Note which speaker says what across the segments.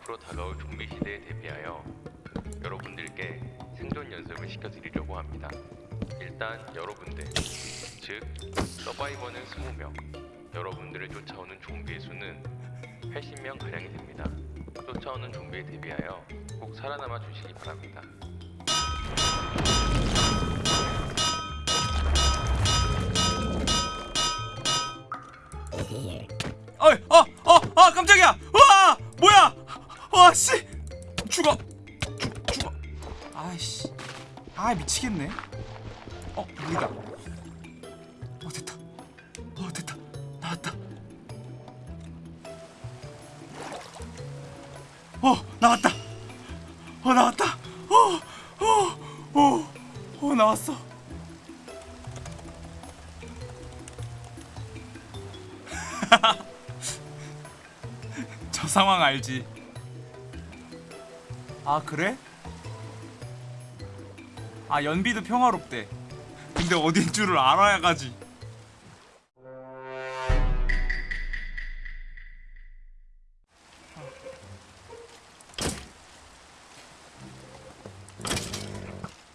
Speaker 1: 앞으로 다가올 좀비 시대에 대비하여 여러분들께 생존 연습을 시켜드리려고 합니다. 일단 여러분들, 즉 서바이버는 20명, 여러분들을 쫓아오는 좀비의 수는 80명 가량이 됩니다. 쫓아오는 좀비에 대비하여 꼭 살아남아 주시기 바랍니다.
Speaker 2: 어이, 어, 어, 어, 깜짝이야! 와, 뭐야? 와, 씨, 죽어, 죽, 죽어. 아이씨, 아 미치겠네. 어, 물이다. 어, 됐다. 어, 됐다. 나왔다. 어, 나왔다. 어, 나왔다. 어, 어, 어, 어, 나왔어. 저 상황 알지? 아 그래? 아 연비도 평화롭대. 근데 어딘 줄을 알아야 가지.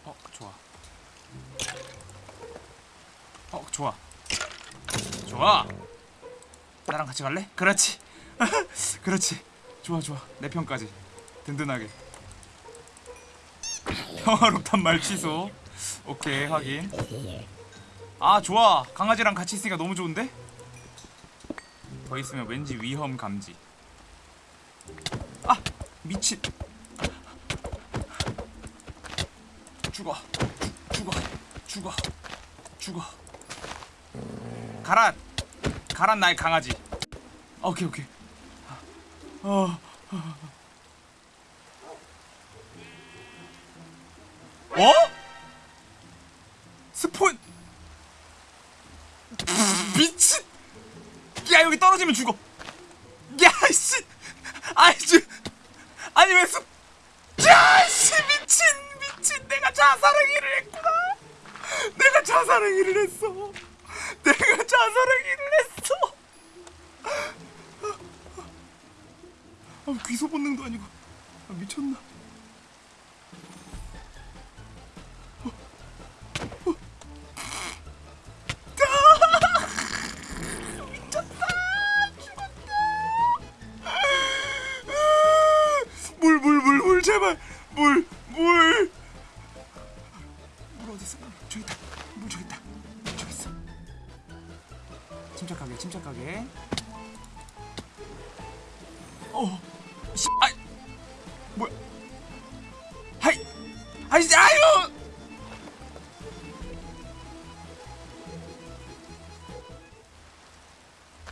Speaker 2: 어 좋아. 어 좋아. 좋아. 나랑 같이 갈래? 그렇지. 그렇지. 좋아 좋아. 내 편까지. 든든하게. 평화롭단 말 취소. 오케이 확인. 아 좋아. 강아지랑 같이 있으니까 너무 좋은데? 더 있으면 왠지 위험 감지. 아 미친. 죽어. 죽- 죽어. 죽어. 죽어. 가라. 가란 나의 강아지. 오케이 오케이. 어. 어? 스폰 미친. 야 여기 떨어지면 죽어. 야씨. 아이씨. 아니 왜 스? 야씨 미친 미친 내가 자살행위를 했구나. 내가 자살행위를 했어. 내가 자살행위를 했어. 아, 귀소 본능도 아니고 아, 미쳤나? 아이, 아유!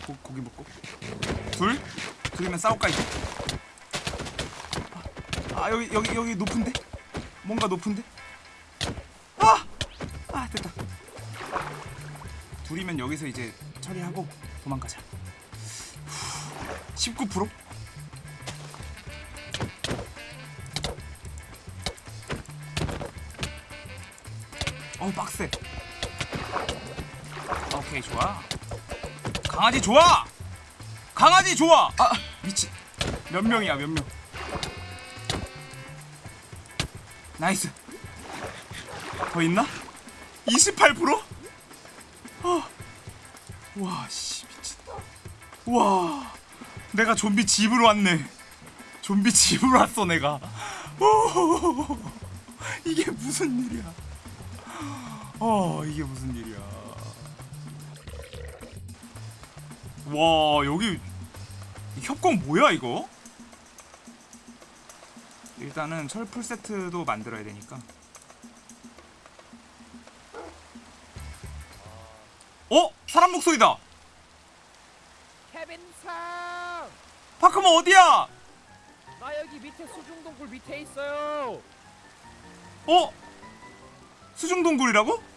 Speaker 2: 고, 고기 먹고 둘, 둘이면 싸울까 이제? 아 여기 여기 여기 높은데? 뭔가 높은데? 아, 아 됐다. 둘이면 여기서 이제 처리하고 도망가자. 19%? 어우 빡세. 오케이 좋아. 강아지 좋아! 강아지 좋아! 아 미친. 몇 명이야 몇명? nice. 더 있나? 28%? 어. 와씨 미친. 와 내가 좀비 집으로 왔네. 좀비 집으로 왔어 내가. 오, 이게 무슨 일이야 어 이게 무슨 일이야 와 여기 협곡 뭐야 이거 일단은 철풀 세트도 만들어야 되니까 어? 사람 목소리다! 파크모 어디야?
Speaker 3: 나 여기 밑에 수중동굴 밑에 있어요.
Speaker 2: 어? 수중동굴이라고?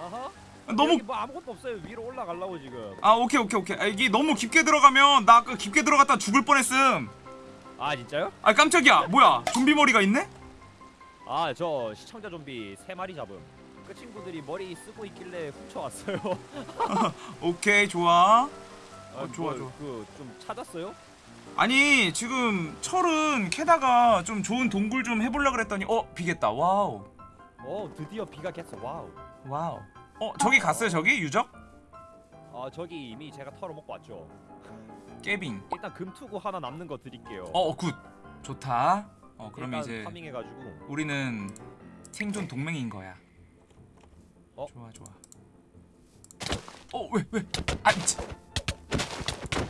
Speaker 3: 어허.
Speaker 2: 너무
Speaker 3: 여기 뭐 아무것도 없어요. 위로 올라가려고 지금.
Speaker 2: 아 오케이 오케이 오케이 아, 이게 너무 깊게 들어가면 나 아까 깊게 들어갔다 죽을 뻔했음
Speaker 3: 아 진짜요?
Speaker 2: 아 깜짝이야 뭐야 좀비 머리가 있네?
Speaker 3: 아 저 시청자 좀비 세 마리 잡음. 그 친구들이 머리 쓰고 있길래 훔쳐왔어요.
Speaker 2: 오케이 좋아
Speaker 3: 아,
Speaker 2: 좋아, 좋아.
Speaker 3: 그 좀 찾았어요?
Speaker 2: 아니 지금 철은 캐다가 좀 좋은 동굴 좀 해보려 그랬더니 어 비 갰다 wow
Speaker 3: 어 드디어 비가 갰어
Speaker 2: wow. Wow. 어 저기 갔어요 저기? 유적?
Speaker 3: 아 저기 이미 제가 털어먹고 왔죠.
Speaker 2: 케빈.
Speaker 3: 일단 금투구 하나 남는 거 드릴게요.
Speaker 2: 어 good. 좋다. 어 그러면 이제
Speaker 3: farming해가지고.
Speaker 2: 우리는 생존 동맹인 거야.
Speaker 3: 어?
Speaker 2: 좋아 좋아. 어 왜 왜? 아 치.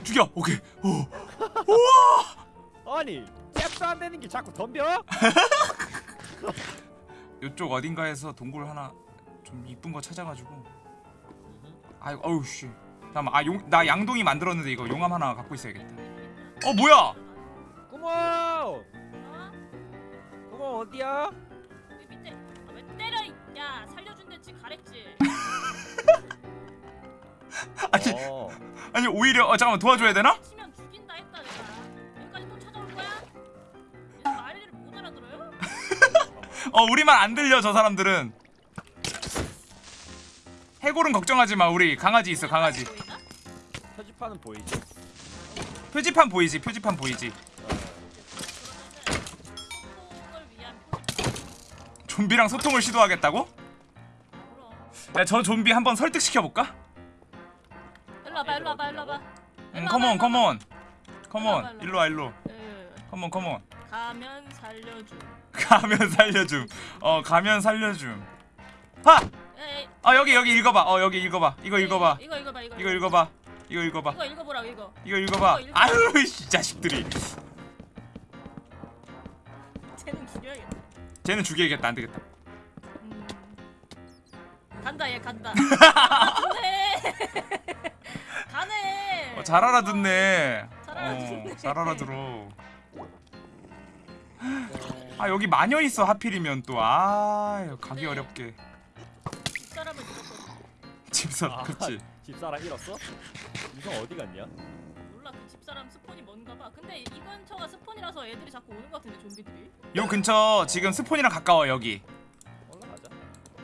Speaker 2: 죽여! 오케이. 오.
Speaker 3: 아니 잽도 안 되는 게 자꾸 덤벼?
Speaker 2: 요쪽 어딘가에서 동굴 하나 좀 이쁜 거 찾아가지고 아이고 어우 씨 잠깐만 아용나 양동이 만들었는데 이거 용암 하나 갖고 있어야겠다 어 뭐야
Speaker 3: 구멍!
Speaker 4: 어?
Speaker 3: 구멍 어디야?
Speaker 4: 여기 밑에 아, 왜 때려 이- 야 살려준댔지 가랬지
Speaker 2: 아니
Speaker 3: 어.
Speaker 2: 아니 오히려 어 잠깐만 도와줘야 되나
Speaker 4: 치면 어
Speaker 2: 우리 말 안 들려 저 사람들은. 해골은 걱정하지 마 우리. 강아지 있어 강아지?
Speaker 3: 표지판은 보이지?
Speaker 2: 표지판 보이지 표지판 보이지. 좀비랑 소통을 시도하겠다고? 야 저 좀비 한번 설득시켜 볼까?
Speaker 4: 일로 와봐 일로 와봐 일로 와봐.
Speaker 2: 응 come on come on come on
Speaker 4: 일로 와, 일로
Speaker 2: come on come on
Speaker 4: 가면 살려줘
Speaker 2: 가면 살려줌. 어 가면 살려줌. 하!
Speaker 4: 에이,
Speaker 2: 아 여기 여기 읽어봐. 어 여기 읽어봐. 이거 읽어봐.
Speaker 4: 이거 읽어봐 이거
Speaker 2: 이거 읽어봐. 이거 읽어봐.
Speaker 4: 이거 읽어보라고 이거.
Speaker 2: 이거 읽어봐.
Speaker 4: 이거.
Speaker 2: 아유 이 자식들이.
Speaker 4: 쟤는 죽여야겠다.
Speaker 2: 쟤는 죽여야겠다. 안 되겠다.
Speaker 4: 음. 간다 얘 간다. 가네
Speaker 2: 어, 잘 알아듣네.
Speaker 4: 잘 알아듣네.
Speaker 2: 어, 잘 알아들어 아 여기 마녀 있어 하필이면 또아 가기
Speaker 4: 네.
Speaker 2: 어렵게.
Speaker 4: 집사람을 잃었거든
Speaker 2: 집사
Speaker 3: 아.
Speaker 2: 그치.
Speaker 3: 집사람 잃었어? 유성 어디 갔냐?
Speaker 4: 몰라 그 집사람 스폰이 뭔가 봐. 근데 이 근처가 스폰이라서 애들이 자꾸 오는 것 같은데 좀비들이.
Speaker 2: 요 근처 지금 스폰이랑 가까워 여기.
Speaker 3: 올라가자.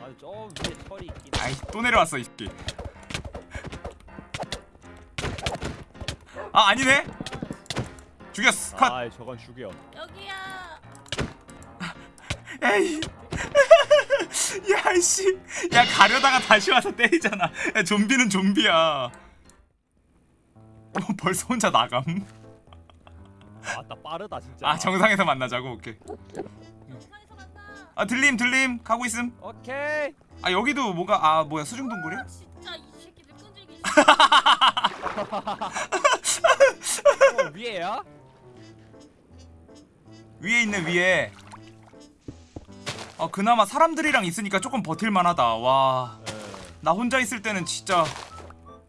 Speaker 3: 아니 저 위에 철이 있긴
Speaker 2: 아이 또 내려왔어 이 새끼. 아 아니네 죽였어. 컷.
Speaker 3: 아 저건 죽여.
Speaker 4: 여기야.
Speaker 2: 에이. 야이씨. 야 가려다가 다시 와서 때리잖아. 야 좀비는 좀비야. 어, 벌써 혼자 나감?
Speaker 3: 아따 빠르다 진짜.
Speaker 2: 아 정상에서 만나자고. 오케이.
Speaker 4: 만나.
Speaker 2: 아 들림 들림. 가고 있음.
Speaker 3: 오케이.
Speaker 2: 아 여기도 뭐가 아 뭐야 수중 동굴이야?
Speaker 4: 아, 진짜 이 새끼들 끈질기
Speaker 3: 어, 위에야?
Speaker 2: 위에 있네 위에. 아 그나마 사람들이랑 있으니까 조금 버틸만하다. 와. 나
Speaker 3: 에.
Speaker 2: 혼자 있을 때는 진짜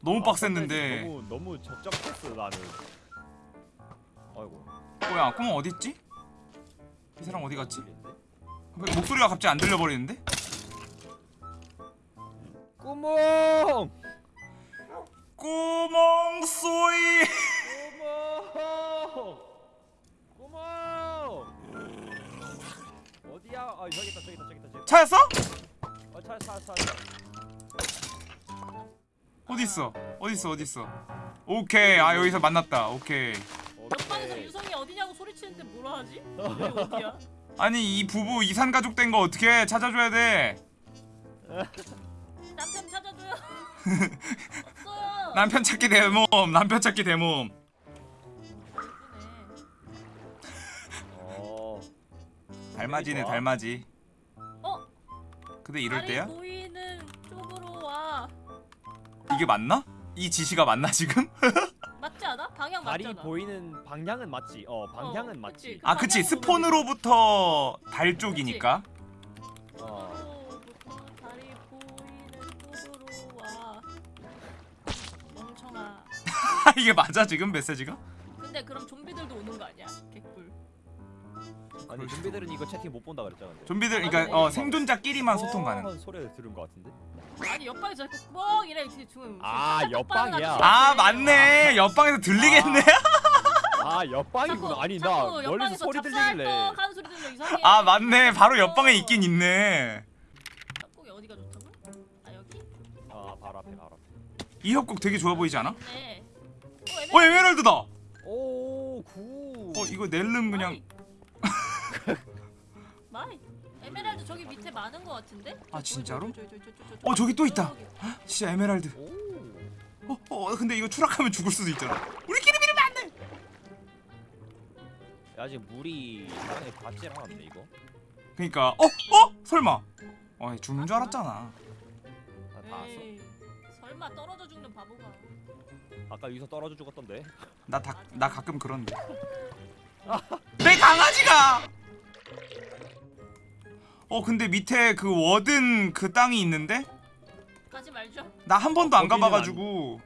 Speaker 2: 너무
Speaker 3: 아,
Speaker 2: 빡셌는데
Speaker 3: 너무 너무 적적했어 나는. 아이고.
Speaker 2: 뭐야 꿈은 어딨지? 이 사람 어디 갔지? 왜 목소리가 갑자기 안 들려버리는데?
Speaker 3: 구멍!
Speaker 2: 구멍 소리
Speaker 3: 구멍 구멍 어디야? 아 저기 있다 저기 있다 저기 있다 저기
Speaker 2: 찾았어?
Speaker 3: 어 찾았어 찾았어 찾았어
Speaker 2: 어딨어? 어딨어 어딨어? 오케이. 아 여기서 만났다. 오케이.
Speaker 4: 옆방에서
Speaker 3: 오케이.
Speaker 4: 유성이 어디냐고 소리치는데 뭐라 하지? 여기 어디야?
Speaker 2: 아니 이 부부 이산 가족 된 거 어떻게 찾아줘야 돼?
Speaker 4: 남편 찾아줘요. 없어요.
Speaker 2: 남편 찾기 대모험 남편 찾기 대모 달맞이네. 달맞이
Speaker 4: 어?
Speaker 2: 근데 이럴 때야?
Speaker 4: 보이는 쪽으로 와
Speaker 2: 이게 맞나? 이 지시가 맞나 지금?
Speaker 4: 맞지 않아? 방향 맞잖아
Speaker 3: 보이는 방향은 맞지 어 방향은
Speaker 4: 어,
Speaker 3: 맞지
Speaker 4: 그치.
Speaker 2: 아 그치
Speaker 4: 방향 보면
Speaker 2: 스폰으로부터 달 쪽이니까
Speaker 3: 어
Speaker 4: 다리 보이는 쪽으로 와 멍청아
Speaker 2: 이게 맞아 지금 메시지가?
Speaker 4: 근데 그럼 좀비들도 오는 거 아니야?
Speaker 3: 아니 좀비들은 이거 채팅 못 본다 그랬잖아 근데.
Speaker 2: 좀비들 그러니까 어, 생존자끼리만 소통 가능.
Speaker 3: 어, 소리를 들은 것 같은데?
Speaker 4: 아니 옆방에서 자꾸 뻥 이래 이렇게 중
Speaker 3: 아, 옆방이야.
Speaker 2: 아 맞네. 옆방에서 들리겠네.
Speaker 3: 아. 옆방이구나 아니 나 멀리서 소리 들리길래.
Speaker 4: 하는 소리 들려 이상해.
Speaker 2: 아 맞네. 바로 옆방에 있긴 있네.
Speaker 4: 짝꿍이 어디가 좋다고? 아 여기?
Speaker 3: 아 바로 앞에 바로 앞에.
Speaker 2: 이 협곡 되게 좋아 보이지 않아?
Speaker 4: 네.
Speaker 2: 어 에메랄드다.
Speaker 3: 오오 good.
Speaker 2: 어 이거 낼름 그냥
Speaker 4: 마이. 에메랄드 저기 밑에 많은 거 같은데?
Speaker 2: 아, 진짜로? 어 저기 또 있다. 진짜 에메랄드
Speaker 3: 오.
Speaker 2: 어, 어 근데 이거 추락하면 죽을 수도 있잖아 우리끼리 밀으면 안돼
Speaker 3: 야, 아직 물이 땅에 닿질 않았네 이거.
Speaker 2: 그니까 어? 어? 설마 어 죽는 줄 알았잖아
Speaker 3: 다 닿았어.
Speaker 4: 에이, 설마 떨어져 죽는 바보가.
Speaker 3: 아까 여기서 떨어져 죽었던데.
Speaker 2: 나, 다, 나 가끔 그런데 내 강아지가 어 근데 밑에 그 워든 그 땅이 있는데
Speaker 4: 가지 말죠.
Speaker 2: 나 한 번도 안
Speaker 3: 거기는
Speaker 2: 가봐가지고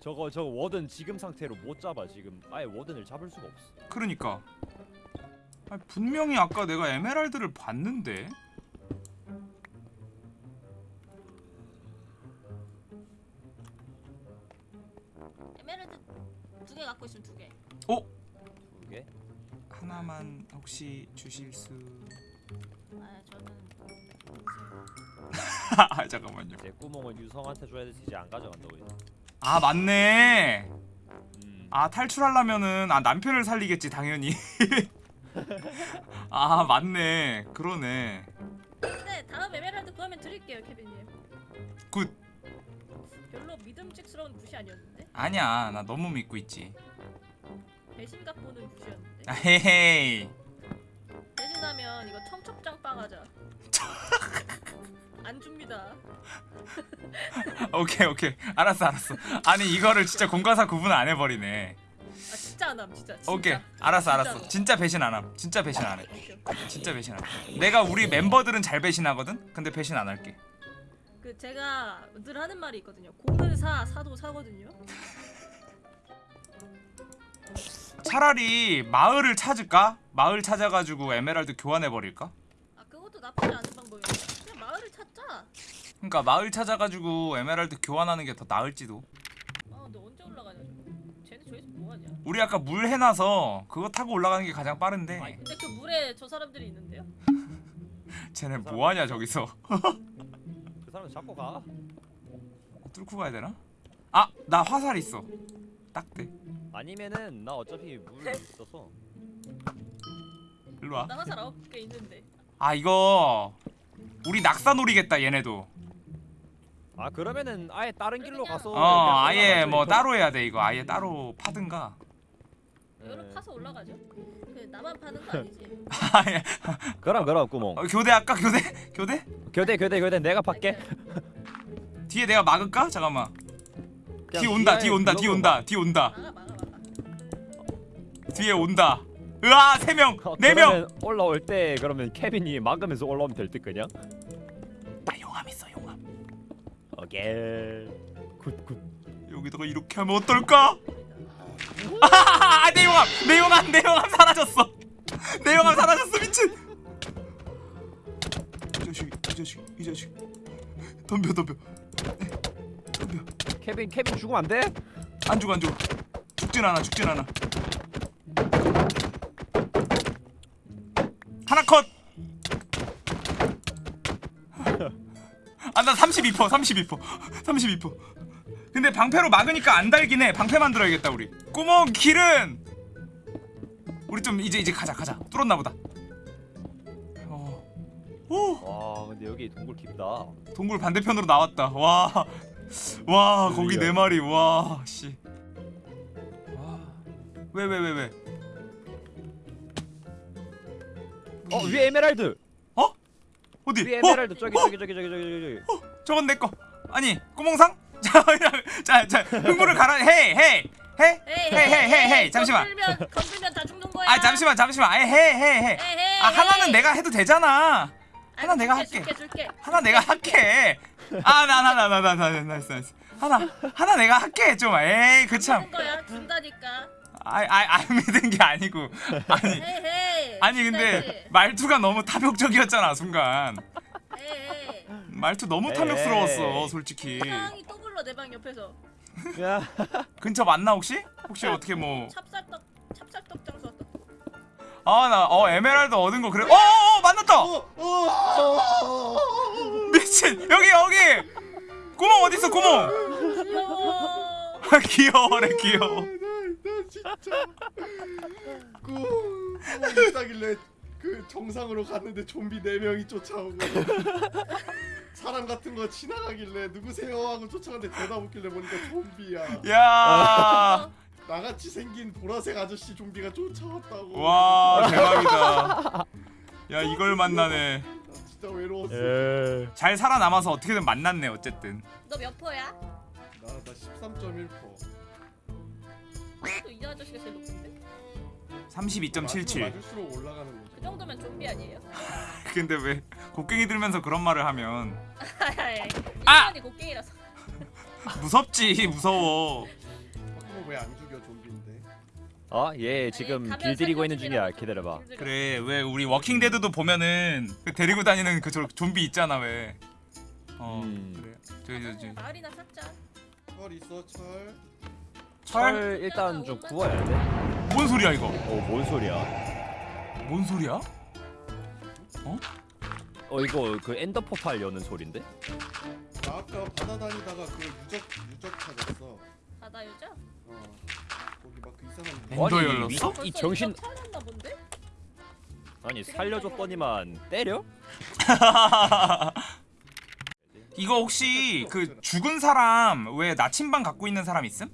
Speaker 3: 저거 저 워든 지금 상태로 못 잡아 지금. 아예 워든을 잡을 수가 없어.
Speaker 2: 그러니까 아니, 분명히 아까 내가 에메랄드를 봤는데
Speaker 4: 에메랄드 두 개 갖고 있으면 두 개.
Speaker 3: 두 개.
Speaker 2: 하나만 혹시 주실
Speaker 4: 수아 저는
Speaker 2: 아, 잠깐만요
Speaker 3: 제 구멍은 유성한테 줘야 되지 이제 안 가져간다고 이제.
Speaker 2: 아 맞네
Speaker 3: 음.
Speaker 2: 아 탈출하려면은 아 남편을 살리겠지 당연히 아 맞네 그러네
Speaker 4: 근데 다음 에메랄드 구하면 드릴게요, 케빈님.
Speaker 2: Good
Speaker 4: 별로 믿음직스러운 무시 아니었는데?
Speaker 2: 아니야 나 너무 믿고 있지
Speaker 4: 배신감 보는 무시였는데.
Speaker 2: 아, 헤헤이
Speaker 4: 배신하면 이거 청첩장빵 하자. 안 줍니다.
Speaker 2: 오케이 오케이 알았어 알았어 아니 이거를 진짜 공과사 구분 안 해버리네
Speaker 4: 아 진짜 안 함, 진짜. 진짜.
Speaker 2: 오케이 알았어 알았어
Speaker 4: 진짜로.
Speaker 2: 진짜 배신 안함 진짜 배신 안해. 진짜 배신 안해 내가 우리 멤버들은 잘 배신하거든 근데 배신 안 할게
Speaker 4: 그 제가 늘 하는 말이 있거든요. 공은 사, 사도 사거든요.
Speaker 2: 차라리 마을을 찾을까 마을 찾아가지고 에메랄드 교환해 버릴까
Speaker 4: 아 그것도 나쁘지 않은 방법이에요. 그냥 마을을 찾자.
Speaker 2: 그러니까 마을 찾아가지고 에메랄드 교환하는 게 더 나을지도
Speaker 4: 아 근데 언제 올라가냐. 쟤네 저기서 뭐하냐.
Speaker 2: 우리 아까 물 해놔서 그거 타고 올라가는 게 가장 빠른데
Speaker 4: 근데 그 물에 저 사람들이 있는데요?
Speaker 2: 쟤네 뭐하냐 저기서
Speaker 3: 그 사람 잡고 가.
Speaker 2: 뚫고 가야 되나? 아 나 화살 있어 딱대
Speaker 3: 아니면은 나 어차피 물 있어서.
Speaker 2: 일로
Speaker 4: 나 화살 아홉 개 있는데.
Speaker 2: 와아 이거 우리 낙사 노리겠다 얘네도
Speaker 3: 아 그러면은 아예 다른 길로 가서.
Speaker 2: 어
Speaker 3: 그냥
Speaker 2: 아예
Speaker 3: 올라가죠,
Speaker 2: 뭐
Speaker 3: 이거.
Speaker 2: 따로 해야 돼 이거 아예 따로 파든가
Speaker 4: 이거를
Speaker 3: 네.
Speaker 4: 파서 올라가죠. 그 나만 파는 거 아니지?
Speaker 2: 아예
Speaker 3: 그럼 그럼 구멍.
Speaker 2: 어, 교대 할까 교대 교대
Speaker 3: 교대 교대 교대 내가 받게.
Speaker 2: 뒤에 내가 막을까 잠깐만 뒤 온다 뒤 온다 뒤 온다 뒤 온다
Speaker 4: 막아 막아.
Speaker 2: 뒤에 온다. 으아 세명
Speaker 3: 어,
Speaker 2: 네명.
Speaker 3: 그러면 올라올 때 그러면 케빈이 막으면서 올라오면 될 듯 그냥.
Speaker 2: 나 용암 있어 용암.
Speaker 3: 오케이. Good good.
Speaker 2: 여기다가 이렇게 하면 어떨까? 아내 용암 내 용암 내 용암 사라졌어. 내 용암 사라졌어 미친. 이 자식 이 자식 이 자식. 덤벼 덤벼. 덤벼.
Speaker 3: 케빈 케빈 죽으면 안 돼?
Speaker 2: 안 죽어 안 죽어. 죽진 않아 죽진 않아 하나 컷 아 나 32% 32% 32% 근데 방패로 막으니까 안 달긴 해 방패 만들어야겠다 우리 구멍 길은 우리 좀 이제 이제 가자 가자 뚫었나 보다 어. 오
Speaker 3: 와 근데 여기 동굴 깊다.
Speaker 2: 동굴 반대편으로 나왔다. 와, 와 거기 네 마리. 와, 씨. 와, 왜 왜 왜 왜?
Speaker 3: 어 예. 위에 에메랄드.
Speaker 2: 어? 어디?
Speaker 3: 위에
Speaker 2: 어?
Speaker 3: 에메랄드 어? 저기, 어? 저기 저기 저기 저기 저기 어?
Speaker 2: 저건 내 거. 아니 꼬몽상? 자자자 흥분을 가라. 헤이 헤이. 해? 헤헤헤헤 잠시만
Speaker 4: 건들면, 다 죽는 거야
Speaker 2: 아 잠시만 잠시만 헤헤헤 아 하나는 내가 해도 되잖아
Speaker 4: 아니,
Speaker 2: 내가
Speaker 4: 줄게,
Speaker 2: 할게
Speaker 4: 줄게, 줄게.
Speaker 2: 하나 내가 할게 아 나 나 나 나 나 나 nice nice 하나 하나 내가 할게 좀 에이 그참
Speaker 4: 준다니까
Speaker 2: 아이, 아이, 안 믿은 게 아니고. 아니. 아니 근데 말투가 너무 탐욕적이었잖아 순간. 말투 너무. 탐욕스러웠어 솔직히
Speaker 4: 상이 또 불러 내 방 옆에서
Speaker 3: 야.
Speaker 2: 근처 맞나 혹시? 혹시 어떻게 뭐
Speaker 4: 찹쌀떡 찹쌀떡 장수 왔다.
Speaker 2: 아나 어 에메랄드 얻은 거 그래 어어 만났다 미친 여기 여기 구멍 어디 있어 구멍
Speaker 4: 귀여워.
Speaker 2: 귀여워래 귀여워
Speaker 5: 누구 누구 있다길래 그 정상으로 갔는데 좀비 네 명이 쫓아오고 사람 같은 거 지나가길래 누구세요 하고 쫓아가는데 대답 없길래 보니까 좀비야.
Speaker 2: 야,
Speaker 5: 나같이 생긴 보라색 아저씨 좀비가 쫓아왔다고.
Speaker 2: 와 대박이다. 야 이걸 만나네.
Speaker 5: 나 진짜 외로웠어.
Speaker 3: 예.
Speaker 2: 잘 살아남아서 어떻게든 만났네 어쨌든.
Speaker 4: 너몇 퍼야?
Speaker 5: 나 나 13.1%.
Speaker 4: 또이 아저씨가 제일 높은데?
Speaker 2: 32.77.
Speaker 5: 맞을수록 올라가는 거죠.
Speaker 4: 그 정도면 좀비 아니에요?
Speaker 2: 근데 왜 곡괭이 들면서 그런 말을 하면
Speaker 4: 아! 인간이 곡괭이라서
Speaker 2: 무섭지 무서워.
Speaker 5: 그거 왜안 죽여 좀비인데?
Speaker 3: 어? 얘 지금
Speaker 4: 가면
Speaker 3: 길들이고 있는 중이야. 기다려봐.
Speaker 4: 길들여.
Speaker 2: 그래 왜 우리 워킹 데드도 보면은 그 데리고 다니는 그 저 좀비 있잖아 왜. 어
Speaker 3: 음.
Speaker 2: 그래. 저기 저기 저기.
Speaker 4: 마을이나 찾자
Speaker 5: 철 있어 철.
Speaker 2: 철?
Speaker 3: 철 일단 좀 구워야 돼.
Speaker 2: 뭔 소리야 이거?
Speaker 3: 어뭔 소리야?
Speaker 2: 뭔 소리야?
Speaker 3: 어 이거 그 엔더 포탈 여는 소린데?
Speaker 5: 나 아까 바다 다니다가 그 유적 유적 찾았어.
Speaker 4: 바다 여자?
Speaker 5: 어. 거기 막 그 이상한
Speaker 2: 엔더
Speaker 3: 아니,
Speaker 2: 열렸어?
Speaker 3: 이, 정신? 아니 살려줬더니만 때려?
Speaker 2: 이거 혹시 그 죽은 사람 왜 나침반 갖고 있는 사람 있음?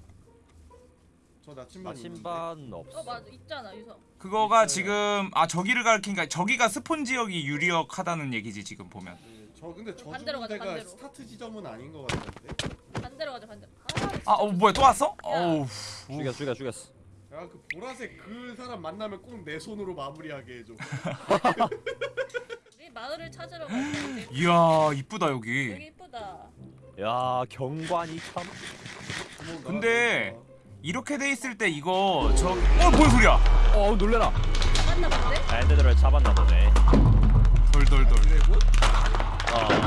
Speaker 5: 저 나 침반
Speaker 3: 나침반 없어.
Speaker 4: 어 맞아 있잖아 유성
Speaker 2: 그거가
Speaker 5: 있어요.
Speaker 2: 지금 아 저기를 가리키니까 저기가 spawn 지역이 유력하다는 얘기지 지금 보면.
Speaker 5: 네, 저 근데 저
Speaker 4: 반대로 가자, 반대로.
Speaker 5: 스타트 지점은 아닌 것 같은데.
Speaker 4: 반대로 가자 반대로
Speaker 2: 아, 어 뭐야 또 왔어? 어우.
Speaker 3: 죽였어 죽였어 죽였어.
Speaker 5: 야 그 보라색 그 사람 만나면 꼭 내 손으로 마무리하게 해줘.
Speaker 4: 우리 마을을 찾으러 가자
Speaker 2: 이야 이쁘다
Speaker 4: 여기
Speaker 2: 여기.
Speaker 4: 이쁘다
Speaker 3: 야 경관이 참.
Speaker 5: 구멍
Speaker 2: 근데
Speaker 5: 나와서
Speaker 2: 이렇게 돼 있을 때 이거 저 어 뭔 소리야?
Speaker 3: 어 놀래라.
Speaker 4: 잡았나 본데?
Speaker 3: 밴드들을 잡았나 보네.
Speaker 2: 돌돌돌.
Speaker 5: 드래곤?
Speaker 4: 어어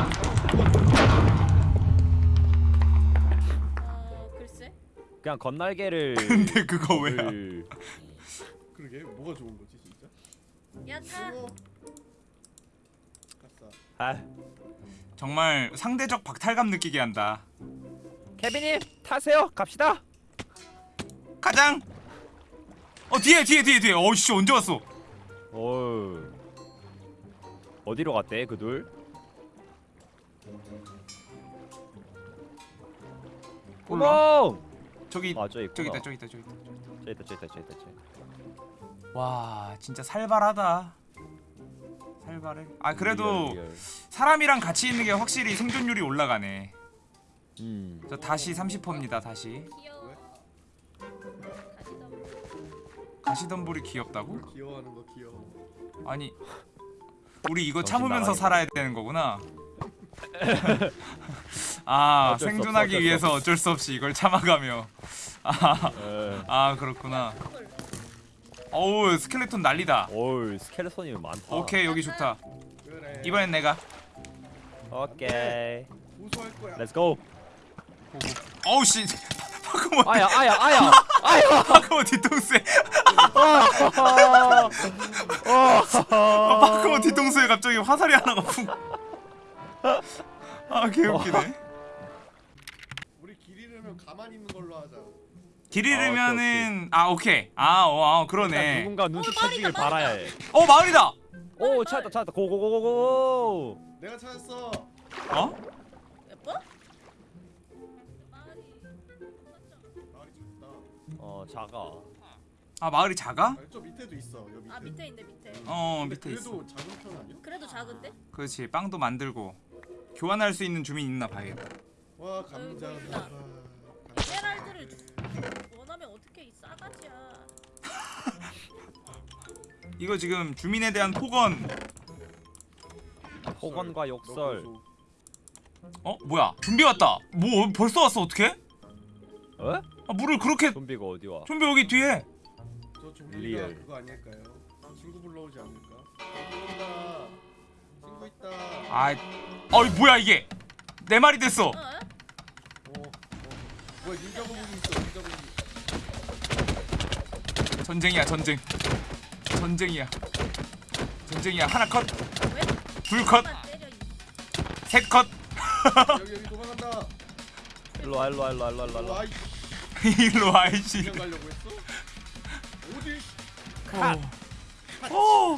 Speaker 4: 글쎄
Speaker 3: 그냥 건날개를.
Speaker 2: 근데 그거 왜야?
Speaker 3: 을-
Speaker 5: 그러게 뭐가 좋은 거지 진짜?
Speaker 4: 야타
Speaker 5: 어. 아
Speaker 2: 정말 상대적 박탈감 느끼게 한다.
Speaker 3: 케빈님 타세요. 갑시다.
Speaker 2: 가장. 어 뒤에 뒤에 뒤에 뒤에. 어씨 언제 왔어?
Speaker 3: 어 어디로 갔대 그 둘?
Speaker 2: 몰라.
Speaker 3: 구멍.
Speaker 2: 저기
Speaker 3: 아 저기
Speaker 2: 저기. 있다 저기 있다 저기 있다.
Speaker 3: 저기 있다 저기 있다 저기 있다 저기 있다.
Speaker 2: 와 진짜 살벌하다. 살벌해. 아 그래도
Speaker 3: real, real.
Speaker 2: 사람이랑 같이 있는 게 확실히 생존율이 올라가네.
Speaker 3: 음.
Speaker 2: 저 다시 30%입니다. 다시. 가시덤불이 귀엽다고?
Speaker 5: 뭘 귀여워하는 거 귀여워.
Speaker 2: 아니 우리 이거 참으면서. 살아야 되는 거구나. 아 생존하기 위해서 어쩔 수 없이 이걸 참아가며. 아,
Speaker 3: 에.
Speaker 2: 아 그렇구나.
Speaker 4: 헐
Speaker 2: 어우 스켈레톤 난리다.
Speaker 3: 어우 skeleton이 많다.
Speaker 2: 오케이 여기 좋다.
Speaker 5: 그래.
Speaker 2: 이번엔 내가.
Speaker 3: 오케이.
Speaker 5: 고소할 거야.
Speaker 3: Let's go.
Speaker 2: 어우 씨. 파크몬
Speaker 3: 아야 아야 아야 아야.
Speaker 2: 파크몬 뒤통수에
Speaker 3: 어.
Speaker 2: 아, 뒤통수에 갑자기 화살이 하나가 푹. 아 개웃기네.
Speaker 5: 우리 길 잃으면 가만히 있는 걸로 하자.
Speaker 2: 길
Speaker 3: 아,
Speaker 2: 잃으면은 아 오케이. 아, 어, 아
Speaker 3: 일단
Speaker 2: 그러네.
Speaker 3: 누군가
Speaker 4: 어,
Speaker 3: 눈치채주길
Speaker 4: 말이다,
Speaker 3: 바라야 해.
Speaker 2: 어 마을이다.
Speaker 3: 오 찾았다 찾았다 고고고고고.
Speaker 5: 내가 찾았어.
Speaker 2: 어?
Speaker 3: 어 작아.
Speaker 2: 아 마을이 작아?
Speaker 5: 아, 저 밑에도 있어. 여기 밑에.
Speaker 4: 아 밑에 있네 밑에
Speaker 2: 어
Speaker 5: 근데
Speaker 2: 밑에 있어.
Speaker 5: 그래도 작은 편 아니야?
Speaker 4: 그래도 작은데?
Speaker 2: 그렇지 빵도 만들고 교환할 수 있는 주민 있나 봐야겠다.
Speaker 5: 와 감자.
Speaker 4: 있다.
Speaker 5: 와,
Speaker 4: 에메랄드를 원하면 어떻게 이 싸가지야
Speaker 2: 이거 지금 주민에 대한 폭언.
Speaker 3: 폭언과 욕설.
Speaker 2: 너어 뭐야? 좀비 왔다. 뭐 벌써 왔어 어떻게?
Speaker 3: 어?
Speaker 2: 아 물을 그렇게
Speaker 3: 좀비가 어디 와?
Speaker 2: 좀비 여기 뒤에.
Speaker 5: 저 좀비가
Speaker 3: real.
Speaker 5: 그거 아닐까요? 친구 불러오지 않을까? 친구 온다. 친구 있다.
Speaker 2: 아, 어이 뭐야 이게? 내 말이 됐어.
Speaker 4: 어?
Speaker 5: 어, 어. 뭐야 닌자 거북이 있어. 닌자 거북이.
Speaker 2: 전쟁이야 전쟁. 전쟁이야. 전쟁이야 하나 컷,
Speaker 4: 왜?
Speaker 2: 둘 컷, 셋 컷.
Speaker 5: 여기 여기 도망간다.
Speaker 3: 일로 와 일로 와 일로 와 일로 와 일로 와.
Speaker 2: 일로 와 이씨.
Speaker 5: 그냥 가려고 했어? 어디?
Speaker 2: 오.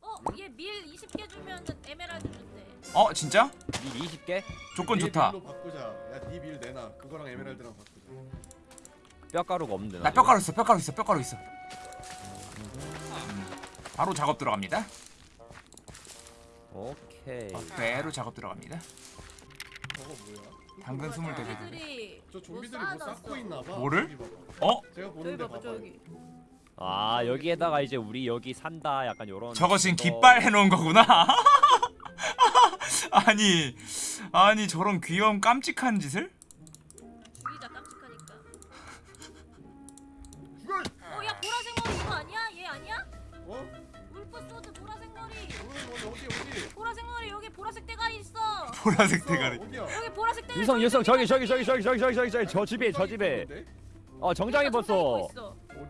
Speaker 4: 어 얘 밀 20개 주면 에메랄드 준대
Speaker 2: 어 진짜?
Speaker 3: 이 20개?
Speaker 2: 조건
Speaker 5: 네
Speaker 2: 좋다.
Speaker 5: 밀로 바꾸자. 야 네 밀 내놔. 그거랑 에메랄드랑 바꾸자.
Speaker 3: 뼈가루가 없는데
Speaker 2: 나 뼈가루 있어 뼈가루 있어 뼈가루 있어. 음, 바로 작업 들어갑니다.
Speaker 3: 오케이
Speaker 2: 바로 작업 들어갑니다.
Speaker 5: 저거 뭐야?
Speaker 2: 당근 스물네 개.
Speaker 4: 좀비들이
Speaker 5: 저 좀비들이 뭐뭐 쌓고
Speaker 4: 쌓아놨어.
Speaker 5: 있나 봐.
Speaker 2: 뭐를? 어?
Speaker 5: 제가
Speaker 4: 저기
Speaker 5: 보는데
Speaker 4: 봐봐
Speaker 5: 봐봐.
Speaker 4: 저기
Speaker 3: 아 여기에다가 이제 우리 여기 산다 약간 요런
Speaker 2: 저거 지금
Speaker 3: 거.
Speaker 2: 깃발 해놓은 거구나. 아니 아니 저런 귀여운 깜찍한 짓을?
Speaker 4: 보라색? 대가리. 여기 보라색 대가리
Speaker 3: 유성 유성 저기 저기 저기 저기 저기 저기 저기 저기 저 집에 저 집에? 어 정장 입었어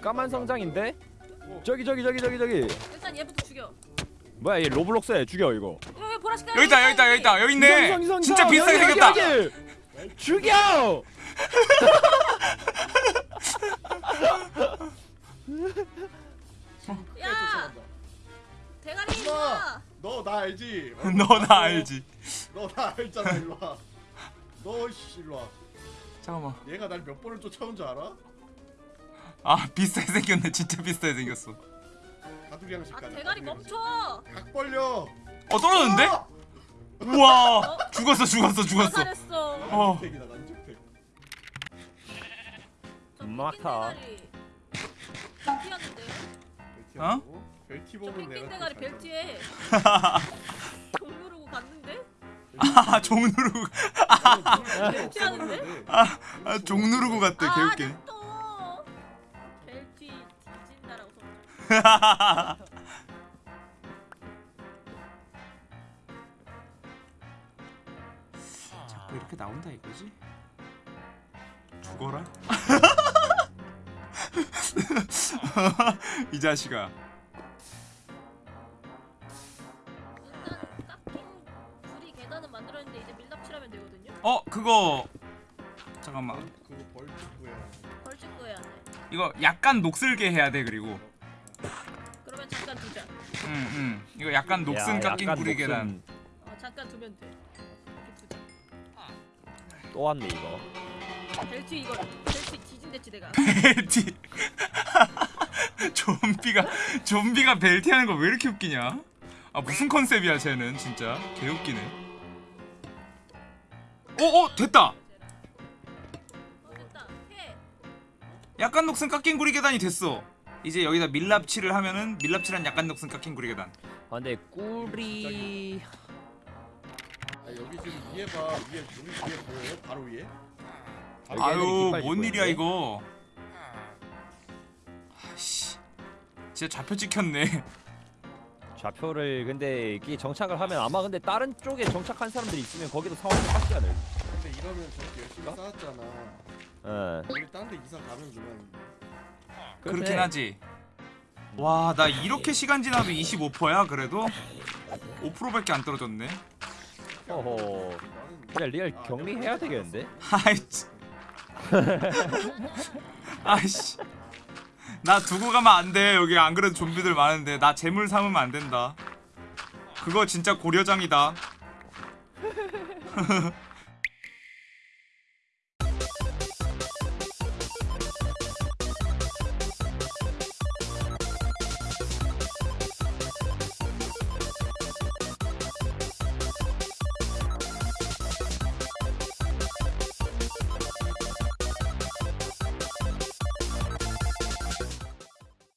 Speaker 3: 까만? 성장인데
Speaker 5: 어.
Speaker 3: 저기 저기 저기 저기 저기
Speaker 4: 일단 얘부터 죽여
Speaker 3: 뭐야 얘 로블록스에 죽여 이거
Speaker 4: 여기 보라색 대가리
Speaker 2: 여기 있다 여기 있다 여기 있다 여기 있네.
Speaker 3: 유성, 유성,
Speaker 2: 진짜 비슷하게
Speaker 3: 여기,
Speaker 2: 생겼다.
Speaker 3: 여기, 여기. 죽여
Speaker 4: 야! 대가리
Speaker 5: 너나 알지? 어?
Speaker 2: 너나 알지.
Speaker 5: 너 나 알잖아 일로 와. 너 씨 일로 와.
Speaker 2: 잠깐만.
Speaker 5: 얘가 날 몇 번을 쫓아온 줄 알아?
Speaker 2: 아 비슷하게 생겼네. 진짜 비슷하게 생겼어.
Speaker 5: 가두리 양식
Speaker 4: 아
Speaker 5: 가자.
Speaker 4: 대가리. 멈춰
Speaker 5: 각 벌려.
Speaker 2: 어 떨어졌는데?
Speaker 5: 어!
Speaker 2: 우와 죽었어 죽었어 죽었어.
Speaker 4: 자살했어
Speaker 2: 어.
Speaker 5: 난주택이다 난주택.
Speaker 4: 저
Speaker 3: 막타.
Speaker 4: 펭귄 대가리 벨티였는데요?
Speaker 5: 벨티하고. 벨티
Speaker 4: 저
Speaker 5: 보면
Speaker 4: 펭귄
Speaker 5: 내가
Speaker 4: 대가리 벨티에 종 누르고 갔는데?
Speaker 2: 아 종 누르고
Speaker 4: 벨티하는데?
Speaker 2: 아, 종 누르고 갔대
Speaker 4: 아
Speaker 2: 개웃게.
Speaker 4: 냅둬 벨티 뒤진다라고 써
Speaker 2: 자꾸 이렇게 나온다 이거지? 죽어라. 이 자식아. 그거 잠깐만.
Speaker 4: 돼
Speaker 2: 이거 약간 녹슬게 해야 돼 그리고.
Speaker 4: 그러면 잠깐 두자
Speaker 2: 응 응. 이거 약간 녹슨
Speaker 3: 야,
Speaker 2: 깎인
Speaker 3: 약간
Speaker 2: 구리
Speaker 3: 녹슨.
Speaker 2: 계단.
Speaker 4: 어 잠깐 두면 돼 이렇게 두자
Speaker 3: 또 왔네 이거
Speaker 4: 벨티 이거 벨티 뒤진댔지 내가
Speaker 2: 벨티. 좀비가 좀비가 벨티 하는 거 왜 이렇게 웃기냐? 아 무슨 컨셉이야 쟤는 진짜 개 웃기네. 어어 됐다.
Speaker 4: 어 됐다 해
Speaker 2: 약간 녹슨 깎인 구리 계단이 됐어. 이제 여기다 밀랍칠을 하면은 밀랍칠한 약간 녹슨 깎인 구리 계단.
Speaker 3: 아 근데 꿀이
Speaker 5: 아 여기 지금 위에 봐. 위에 우리 위에 보여요? 바로 위에?
Speaker 3: 여기 애들이
Speaker 2: 아유 뭔 일이야? 이거. 아씨. 진짜 좌표 찍혔네.
Speaker 3: 좌표를 근데 이게 정착을 하면 아마 근데 다른 쪽에 정착한 사람들이 있으면 거기도 상황이 똑같지 않을?
Speaker 5: 근데 이러면 저렇게 열심히 쌓았잖아.
Speaker 3: 예.
Speaker 5: 우리 딴 데 이사 가면 그만.
Speaker 2: 그렇긴 하지. 와 나 이렇게 시간 지나도 25%야 그래도 5%밖에 안 떨어졌네.
Speaker 3: 어허. 그냥 real
Speaker 5: 아,
Speaker 3: 격리해야 되겠는데?
Speaker 2: 아이 치. 아이씨. 나 두고 가면 안 돼. 여기 안 그래도 좀비들 많은데 나 제물 삼으면 안 된다. 그거 진짜 고려장이다.